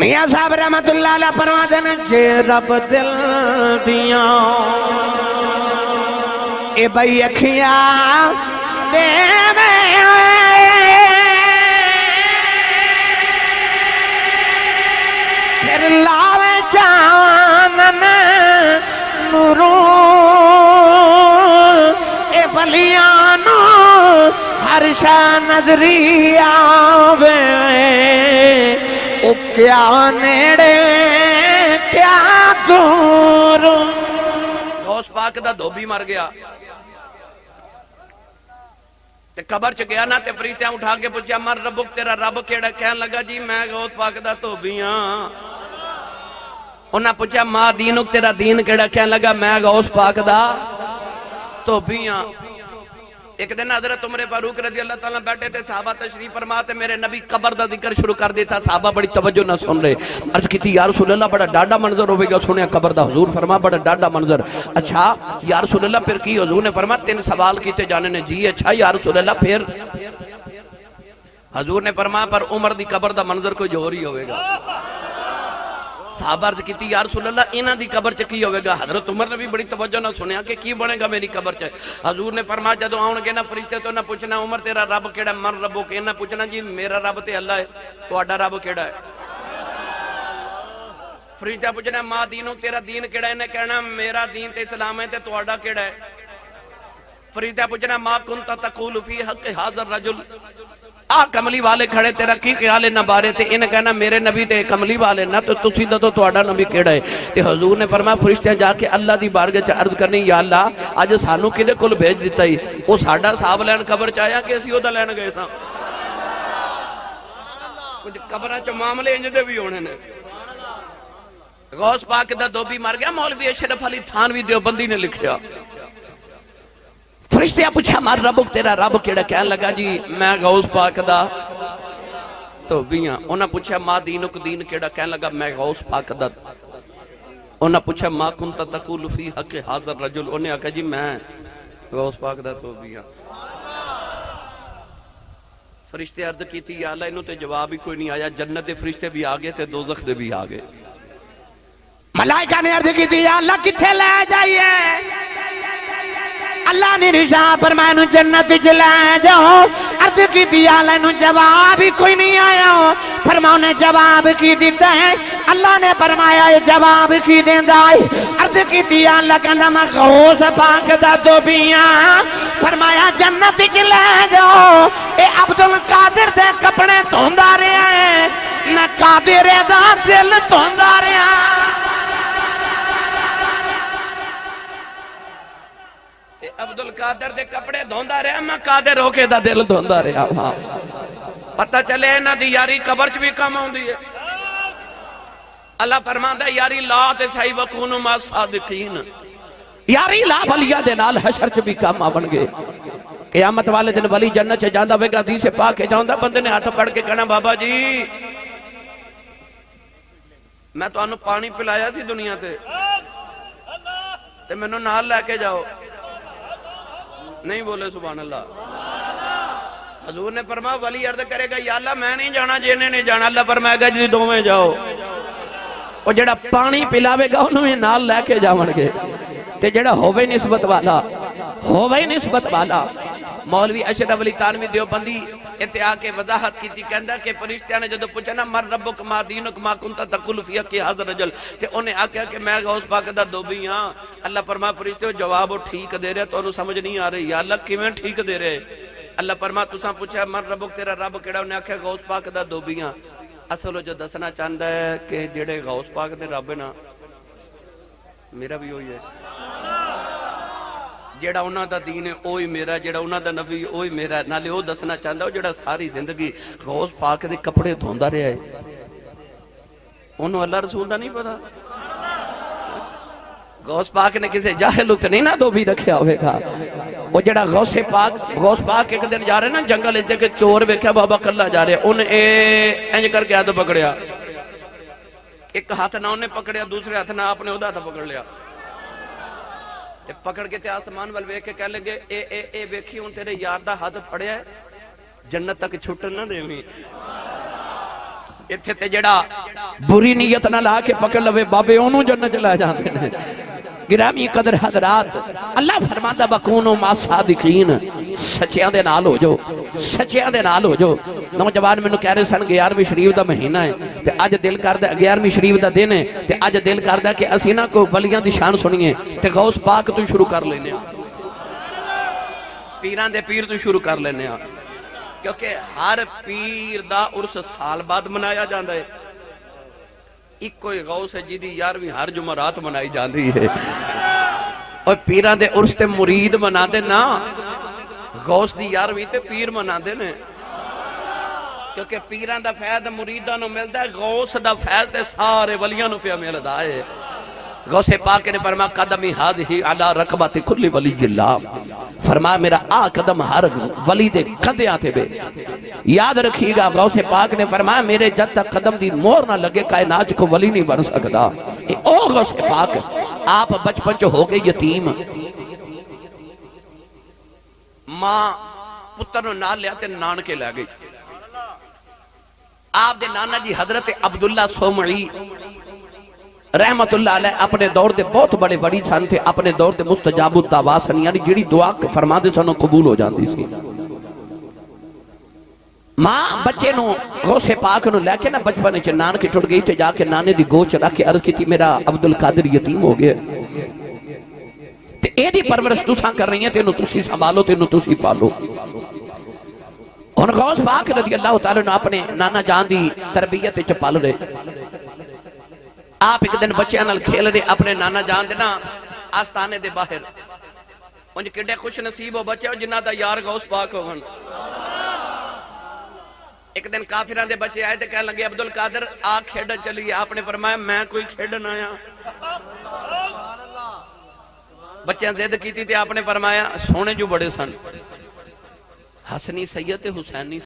میاں صاحب رحمت اللہ علیہ فرماتے ہیں جے رب دل دیاں۔ اے بھئی اکھیاں دے میں پھر لاوے جانن نوروں۔ اے بلیانو ہر شا نظری آوے۔ کیا نیڑے کیا دور غوث پاک دا دھوبی مر گیا تے قبر چ گیا نا تے فریشتیاں اٹھا کے پوچھا مر ربک تیرا رب کیڑا کہن لگا جی میں غوث پاک دا دھوبی ہاں انہاں پوچھا ماں دینک تیرا دین کیڑا کہن لگا میں غوث پاک دا دھوبی ہاں ایک دن حضرت عمر فاروق رضی اللہ تعالیٰ بیٹھے تھے، صحابہ تشریف فرما تے میرے نبی قبر دا ذکر شروع کر دیتا، صحابہ بڑی توجہ نہ سن رہے۔ عرض کی تھی، یا رسول اللہ، بڑا ڈاڈا منظر ہوئے گا، سنیا قبر دا حضور فرما، بڑا ڈاڈا منظر۔ اچھا یا رسول اللہ، پھر کی حضور نے فرما، تین سوال کیتے جانے نے۔ جی اچھا یا رسول اللہ، پھر۔ حضور نے فرما، پر عمر دی قبر دا منظر کوئی جوہر ہی ہوئے گا۔ صحابہ عرض کیتی یا رسول اللہ انہاں دی قبر چ کی ہوے گا حضرت عمر نے بھی بڑی توجہ نہ سنیا کہ کی بنے گا میری قبر چ حضور نے فرمایا جدو آون گے نا فرشتے تو نہ پوچھنا عمر تیرا رب کیڑا من ربو کہ نہ پوچھنا جی میرا رب تے اللہ ہے تہاڈا رب کیڑا ہے فرشتہ پوچھنا ماں دینو تیرا دین کیڑا ہے نے کہنا میرا دین تے اسلام ہے تے تہاڈا کیڑا ہے فرشتہ پوچھنا ماں کنت تقول فی حق حاضر رجل آ کملی والے کھڑے تیرا کی خیال ہے نہ بارے تے انہیں کہنا میرے نبی تے کملی والے نہ تو تسی دو تہاڈا نبی کیڑا ہے؟ تے حضور نے فرمایا فرشتیاں جا کے اللہ دی بارگاہ چ عرض کرنی، یا اللہ اج سانو کدے کول بھیج دتا ہی؟ او ساڈا حساب لین قبر چ کہ اسی او لین گئے ساں؟ کچھ قبراں چ معاملے انج بھی ہونے نے۔ غوث پاک دا دھوبی مر گیا، مولوی اشرف علی تھانوی دیوبندی نے لکھیا۔ فرشتے پوچھا، مار ربک، تیرا رب کیڑا کہن لگا جی؟ میں غوث پاک دا۔ تو بیاں، انہاں پوچھا، ماں دینک دین کیڑا کہن لگا؟ میں غوث پاک دا۔ انہاں پوچھا، ماں کنتا تقول فی حق حاضر رجل؟ انہیں آکھا جی میں غوث پاک دا تو بیاں۔ فرشتے عرض کی تھی یا اللہ، انہوں تے جواب ہی کوئی نہیں آیا۔ جنت دے فرشتے بھی آگے تے دوزخ دے بھی آگے ملائکہ نے عرض کی تھی یا اللہ، کتھے لے جائیے؟ اللہ نے رشا فرمایا نو جنت چ لے جاؤ۔ عرض کی تھی یا نو جواب ہی کوئی نہیں آیا۔ فرماؤ نے، جواب کی دیتا ہے؟ اللہ نے فرمایا، یہ جواب کی دیندا ہے؟ عرض کی تھی یا اللہ کہندا، میں غوث پاک دا دوبیاں فرمایا، جنت چ لے جاؤ۔ اے عبد القادر دے کپڑے دھوندا رہیا ہے۔ نہ قادر دا دل دھوندا رہیا ہاں۔ عبد القادر دے کپڑے دھوندا رہا میں قادر ہو کے دا دل دھوندا رہا ہاں پتہ چلے انہاں دی یاری قبر چ بھی کم آوندی ہے اللہ فرماندا ہے یاری لا تے صحیح وکونو ما صادقین یاری لا بلیا دے نال حشر چ بھی کام آون گے قیامت والے دن ولی جنت چ جاندا ہوے گا حدیث پاک کے جاندا بندے نے ہاتھ پڑ کے کہنا بابا جی میں تو تانوں پانی پلایا سی دنیا تے تے مینوں نال لے کے جاؤ نہیں بولے سبحان اللہ۔ حضور نے فرما ولی عرض کرے گا، یا اللہ، میں نہیں جانا جی نہیں جانا۔ اللہ فرمائے گا جی دوویں جاؤ۔ او جڑا پانی پلاوے گا، انہوں میں نال لے کے جاون گے۔ تے جڑا ہووے نسبت والا، ہووے نسبت والا۔ مولوی اشرف علی تانوی دیوبندی اتنے آ کے وضاحت کی کہندا کہ فرشتیاں نے جدو پوچھا نا مر ربک ما دینک ما کنتا تقول فی کہ حاضر رجل تے انہیں آکھیا کہ میں غوث پاک دا دوبی ہاں اللہ فرما فرشتے جواب ٹھیک دے رہے تو سمجھ نہیں آ رہی یا اللہ کیویں ٹھیک دے رہے اللہ فرما تساں پوچھا مر ربک تیرا رب کیڑا انہیں آکھیا غوث پاک دا دوبی ہاں اصل جو دسنا چاہندا ہے کہ جڑے غوث پاک دے رب نا میرا بھی وہی ہے جیڑا انہاں دا دین ہے اوہی میرا جیڑا انہاں دا نبی اوہی میرا ہے نالے او دسنا چاہندا او جیڑا ساری زندگی غوث پاک دے کپڑے دھوندا رہیا ہے انہوں اللہ رسول دا نہیں پتا غوث پاک نے کسی جاہل تے نہیں نہ دو بھی رکھیا ہوئے گا وہ جڑا غوث پاک غوث پاک ایک دن جا رہے نا جنگل اس دے کے چور ویکھیا بابا کلا جا رہے ان اے انج کر کے ہاتھ پکڑیا ایک ہاتھ نہ انہیں پکڑیا دوسرے ہاتھ نہ آپ نے ادا ہاتھ پکڑ لیا پکڑ کے تے آسمان وال کے کہہ لیں گے اے اے اے، ویکھی، ہوں تیرے یار دا ہاتھ پھڑیا ہے۔ جنت تک چھٹن نہ دیویں ایتھے تے جڑا بری نیت نہ لا کے پکڑ لوے، بابے انہوں جنت چلا جانتے ہیں گرامی قدر حضرات، اللہ فرمادہ بکونو ما صادقین۔ سچیاں دے نال ہو جو سچیاں دے نال ہو جو نوجوان میں کہہ رہے سن 11ویں شریف دا مہینہ ہے تے اج دل کردا 11ویں شریف دا دن ہے تے اج دل کردا کہ اسی نہ کو ولیاں دی شان سنیے تے غوث پاک تو شروع کر لینے پیران دے پیر تو شروع کر لینے کیونکہ ہر پیر دا ارس سال بعد منایا جاندا ہے ایک کوئی غوث ہے جیدی یارویں ہر جمعرات منائی جاندی ہے اور پیران دے ارس تے مرید منا دے نا غوث دی یار بھی تے پیر منا دے نے۔ کیونکہ پیران دا فیض مریدان ملتا ہے، غوث دا فیض دے سارے ولیاں نو پیا ملتا ہے۔ غوث پاک نے فرما قدمی حد ہی علا رکبات کلی ولی اللہ۔ فرما میرا آ قدم ہر ولی دے قدے آتے بے۔ یاد رکھی گا، غوث پاک نے فرما میرے جد تک قدم دی مور نہ لگے، کائنات کو ولی نہیں بن سکتا اے او غوث پاک، آپ بچ چ ہو گئے یتیم۔ ماں پتر نو نال لیا تے نان کے لیا گئی۔ آپ دے نانا جی حضرت عبداللہ سومعی رحمت اللہ علیہ اپنے دور دے بہت بڑے بڑی سن تھے، اپنے دور دے مستجاب الدعواسن یعنی جڑی دعا فرما دے سنو قبول ہو جاندی سی۔ ماں بچے نو غوث پاک نو لے کے نا بچپنے چ نان کے ٹھڑ گئی تے جا کے نانے دی گوچ رکھ کے عرض کی تھی میرا عبدالقادر یتیم ہو گئے ਇਹਦੀ ਪਰਵਰਿਸ਼ ਤੁਸੀਂ ਕਰ ਰਹੀਆਂ ਤੈਨੂੰ ਤੁਸੀਂ ਸੰਭਾਲੋ ਤੈਨੂੰ ਤੁਸੀਂ ਪਾਲੋ ਹੁਣ ਗੌਸ ਪਾਕ ਰਜ਼ੀ ਅੱਲਾਹ ਤਾਲਾ ਨੂੰ ਆਪਣੇ ਨਾਨਾ ਜਾਨ ਦੀ ਤਰਬੀਅਤ ਵਿੱਚ ਪਲ ਰਹੇ ਆਪ ਇੱਕ ਦਿਨ ਬੱਚਿਆਂ ਨਾਲ ਖੇਲ ਰਹੇ ਆਪਣੇ ਨਾਨਾ ਜਾਨ ਦੇ ਨਾ ਆਸਤਾਨੇ ਦੇ ਬਾਹਰ ਉਂਝ ਕਿੱਡੇ ਖੁਸ਼ ਨਸੀਬ ਹੋ ਬੱਚੇ ਜਿਨ੍ਹਾਂ ਦਾ ਯਾਰ ਗੌਸ ਪਾਕ ਹੋਵਣ ਇੱਕ ਦਿਨ ਕਾਫਿਰਾਂ ਦੇ ਬੱਚੇ ਆਏ ਤੇ ਕਹਿਣ ਲੱਗੇ ਅਬਦੁਲ ਕਾਦਰ ਆ ਖੇਡਣ ਚਲੀਏ ਆਪਨੇ ਫਰਮਾਇਆ ਮੈਂ ਕੋਈ ਖੇਡਣ ਆਇਆ بچیاں ضد کی تھی آپ نے فرمایا سونے جو بڑے سن حسنی سید حسینی